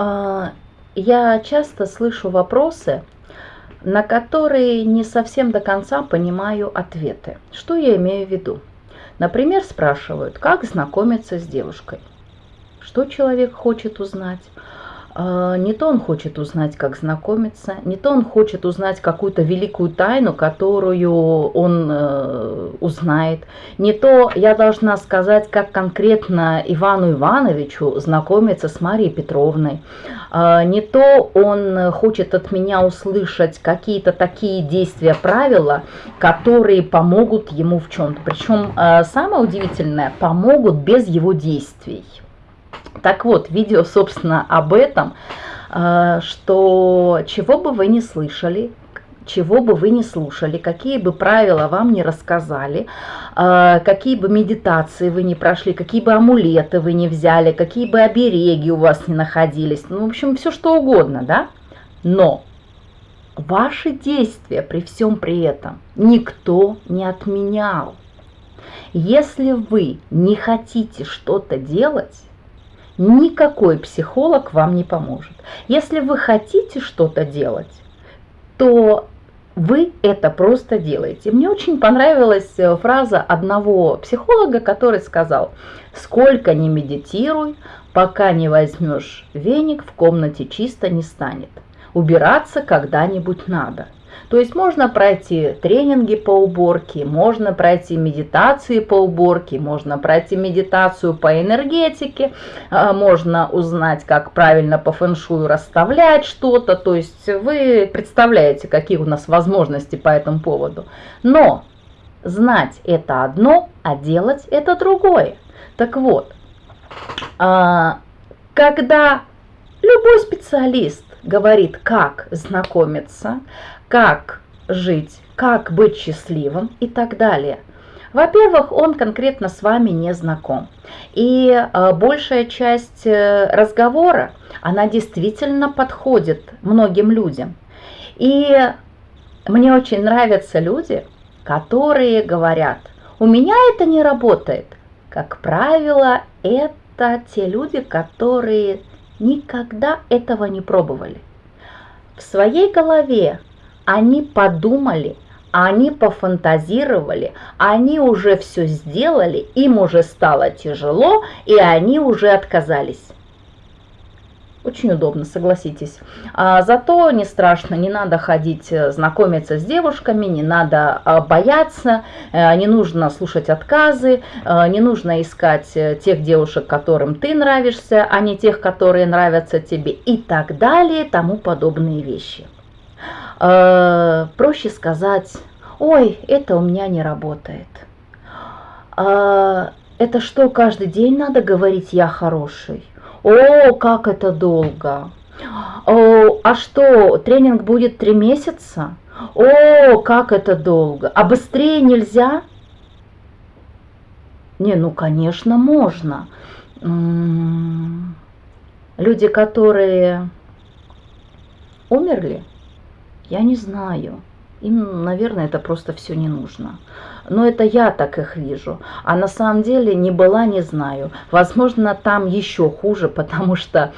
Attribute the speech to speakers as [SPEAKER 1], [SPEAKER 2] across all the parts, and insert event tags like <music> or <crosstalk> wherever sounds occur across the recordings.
[SPEAKER 1] А, я часто слышу вопросы, на которые не совсем до конца понимаю ответы. Что я имею в виду? Например, спрашивают, как знакомиться с девушкой. Что человек хочет узнать? А, не то он хочет узнать, как знакомиться, не то он хочет узнать какую-то великую тайну, которую он э, узнает, не то я должна сказать, как конкретно Ивану Ивановичу знакомиться с Марией Петровной, а, не то он хочет от меня услышать какие-то такие действия, правила, которые помогут ему в чем-то. Причем э, самое удивительное, помогут без его действий. Так вот, видео, собственно, об этом, э, что чего бы вы не слышали, чего бы вы не слушали, какие бы правила вам не рассказали, э, какие бы медитации вы не прошли, какие бы амулеты вы не взяли, какие бы обереги у вас не находились, ну, в общем, все что угодно, да? Но ваши действия при всем при этом никто не отменял. Если вы не хотите что-то делать, никакой психолог вам не поможет. Если вы хотите что-то делать, то вы это просто делаете. Мне очень понравилась э, фраза одного психолога, который сказал, сколько не медитируй, пока не возьмешь веник, в комнате чисто не станет. Убираться когда-нибудь надо. То есть можно пройти тренинги по уборке, можно пройти медитации по уборке, можно пройти медитацию по энергетике, а, можно узнать, как правильно по фэншую расставлять что-то. То есть вы представляете, какие у нас возможности по этому поводу. Но знать это одно, а делать это другое. Так вот, а, когда любой специалист говорит, как знакомиться, как жить, как быть счастливым и так далее. Во-первых, он конкретно с вами не знаком. И э, большая часть э, разговора, она действительно подходит многим людям. И мне очень нравятся люди, которые говорят, у меня это не работает. Как правило, это те люди, которые никогда этого не пробовали. В своей голове они подумали, они пофантазировали, они уже все сделали, им уже стало тяжело, и они уже отказались. Очень удобно, согласитесь. А, зато не страшно, не надо ходить э, знакомиться с девушками, не надо а, бояться, а, не нужно слушать отказы, а, не нужно искать э, тех девушек, которым ты нравишься, а не тех, которые нравятся тебе и так далее, тому подобные вещи. Э, проще сказать, ой, это у меня не работает. Э, это что, каждый день надо говорить «я хороший»? О, как это долго! О, а что, тренинг будет три месяца? О, как это долго! А быстрее нельзя? Не, ну, конечно, можно. Люди, которые умерли, я не знаю. Им, наверное, это просто все не нужно. Но это я так их вижу. А на самом деле не была, не знаю. Возможно, там еще хуже, <laughs> потому что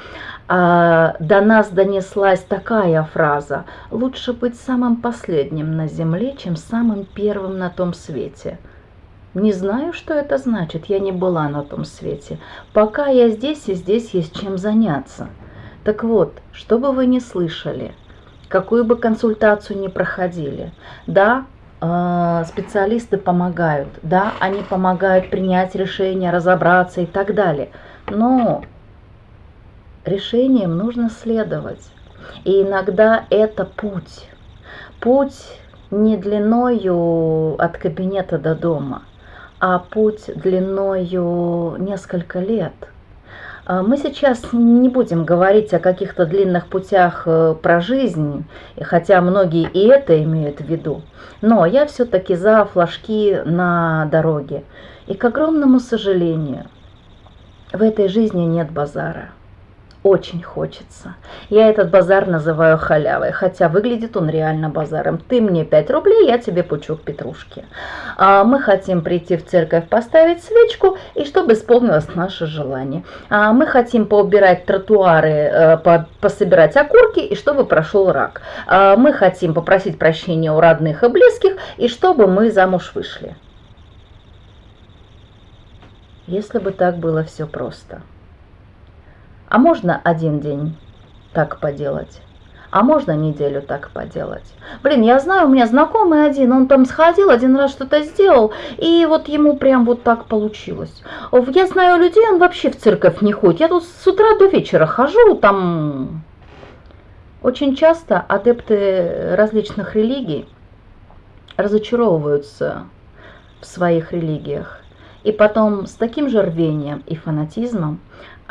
[SPEAKER 1] а, до нас донеслась такая фраза. Лучше быть самым последним на земле, чем самым первым на том свете. Не знаю, что это значит. Я не была на том свете. Пока я здесь, и здесь есть чем заняться. Так вот, что бы вы ни слышали – какую бы консультацию ни проходили. Да, э, специалисты помогают, да, они помогают принять решение, разобраться и так далее. Но решениям нужно следовать. И иногда это путь. Путь не длиною от кабинета до дома, а путь длиною несколько лет – мы сейчас не будем говорить о каких-то длинных путях э, про жизнь, хотя многие и это имеют в виду. Но я все-таки за флажки на дороге. И к огромному сожалению, в этой жизни нет базара. Очень хочется. Я этот базар называю халявой, хотя выглядит он реально базаром. Ты мне 5 рублей, я тебе пучок петрушки. А мы хотим прийти в церковь, поставить свечку, и чтобы исполнилось наше желание. А мы хотим поубирать тротуары, э, по, пособирать окурки, и чтобы прошел рак. А мы хотим попросить прощения у родных и близких, и чтобы мы замуж вышли. Если бы так было все просто – а можно один день так поделать? А можно неделю так поделать? Блин, я знаю, у меня знакомый один, он там сходил, один раз что-то сделал, и вот ему прям вот так получилось. Я знаю людей, он вообще в церковь не ходит. Я тут с утра до вечера хожу, там... Очень часто адепты различных религий разочаровываются в своих религиях. И потом с таким же рвением и фанатизмом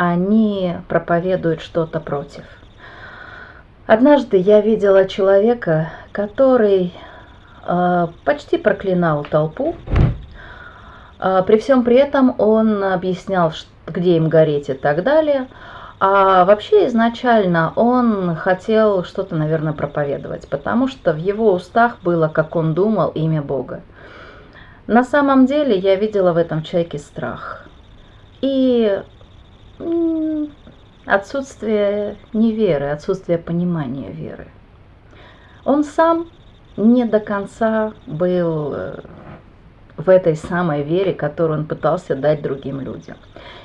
[SPEAKER 1] они проповедуют что-то против. Однажды я видела человека, который э, почти проклинал толпу. Э, при всем при этом он объяснял, где им гореть и так далее. А вообще изначально он хотел что-то, наверное, проповедовать, потому что в его устах было, как он думал, имя Бога. На самом деле я видела в этом человеке страх. И отсутствие неверы, отсутствие понимания веры. Он сам не до конца был э, в этой самой вере, которую он пытался дать другим людям.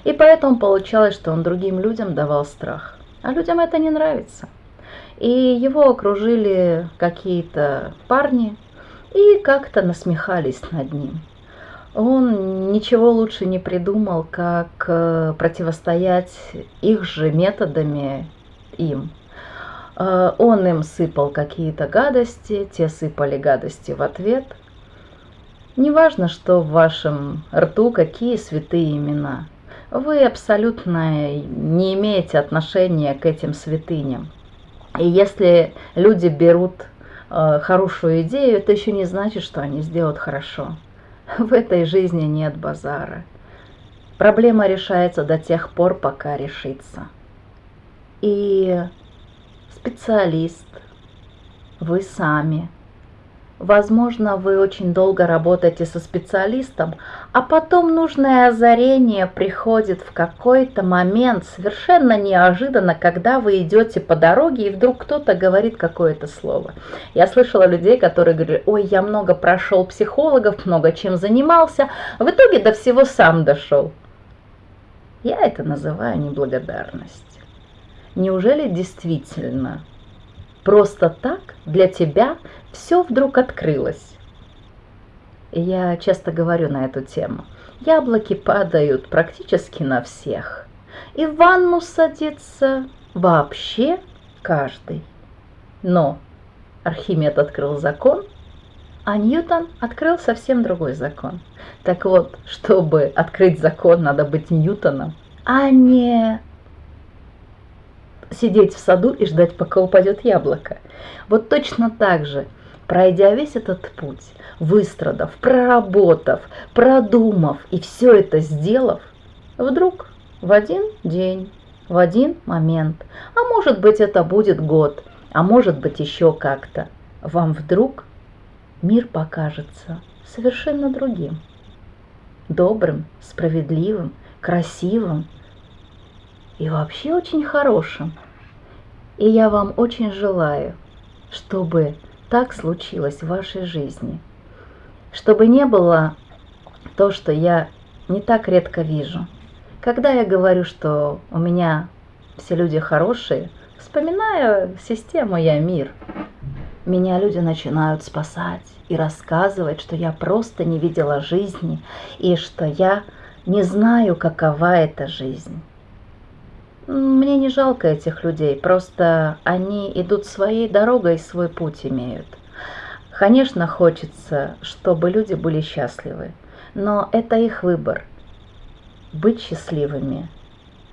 [SPEAKER 1] И поэтому получалось, что он другим людям давал страх. А людям это не нравится. И его окружили какие-то парни и как-то насмехались над ним он ничего лучше не придумал, как э, противостоять их же методами им. Э, он им сыпал какие-то гадости, те сыпали гадости в ответ. Неважно, что в вашем рту какие святые имена. Вы абсолютно не имеете отношения к этим святыням. И если люди берут э, хорошую идею, это еще не значит, что они сделают хорошо. В этой жизни нет базара. Проблема решается до тех пор, пока решится. И специалист, вы сами – Возможно, вы очень долго работаете со специалистом, а потом нужное озарение приходит в какой-то момент совершенно неожиданно, когда вы идете по дороге, и вдруг кто-то говорит какое-то слово. Я слышала людей, которые говорили, ой, я много прошел психологов, много чем занимался, в итоге до всего сам дошел. Я это называю неблагодарность. Неужели действительно просто так для тебя все вдруг открылось. Я часто говорю на эту тему. Яблоки падают практически на всех. И в ванну садится вообще каждый. Но Архимед открыл закон, а Ньютон открыл совсем другой закон. Так вот, чтобы открыть закон, надо быть Ньютоном, а не сидеть в саду и ждать, пока упадет яблоко. Вот точно так же – Пройдя весь этот путь, выстрадав, проработав, продумав и все это сделав, вдруг в один день, в один момент, а может быть это будет год, а может быть еще как-то, вам вдруг мир покажется совершенно другим. Добрым, справедливым, красивым и вообще очень хорошим. И я вам очень желаю, чтобы так случилось в вашей жизни. Чтобы не было то, что я не так редко вижу. Когда я говорю, что у меня все люди хорошие, вспоминая систему «Я мир», меня люди начинают спасать и рассказывать, что я просто не видела жизни и что я не знаю, какова эта жизнь. Мне не жалко этих людей, просто они идут своей дорогой свой путь имеют. Конечно, хочется, чтобы люди были счастливы, но это их выбор – быть счастливыми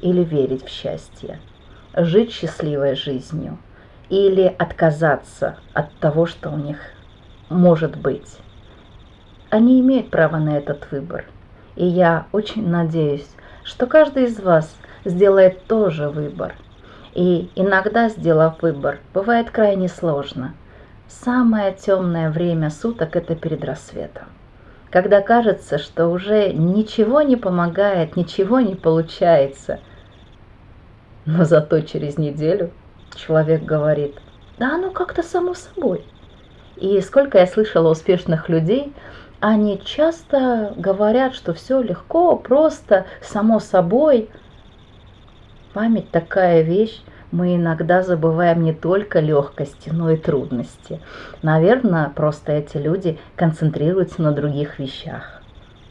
[SPEAKER 1] или верить в счастье, жить счастливой жизнью или отказаться от того, что у них может быть. Они имеют право на этот выбор, и я очень надеюсь, что каждый из вас сделает тоже выбор. И иногда, сделав выбор, бывает крайне сложно. Самое темное время суток – это перед рассветом. Когда кажется, что уже ничего не помогает, ничего не получается. Но зато через неделю человек говорит, да оно как-то само собой. И сколько я слышала успешных людей, они часто говорят, что все легко, просто, само собой. Память такая вещь, мы иногда забываем не только легкости, но и трудности. Наверное, просто эти люди концентрируются на других вещах.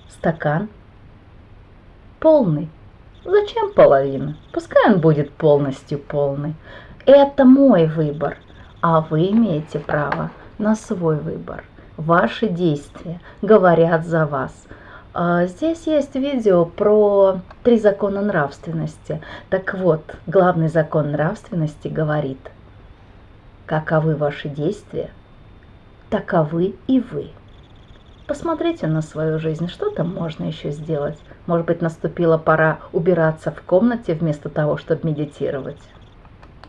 [SPEAKER 1] Стакан полный. Зачем половина? Пускай он будет полностью полный. Это мой выбор, а вы имеете право на свой выбор. Ваши действия говорят за вас. А, здесь есть видео про три закона нравственности. Так вот, главный закон нравственности говорит, каковы ваши действия, таковы и вы. Посмотрите на свою жизнь, что там можно еще сделать. Может быть, наступила пора убираться в комнате вместо того, чтобы медитировать.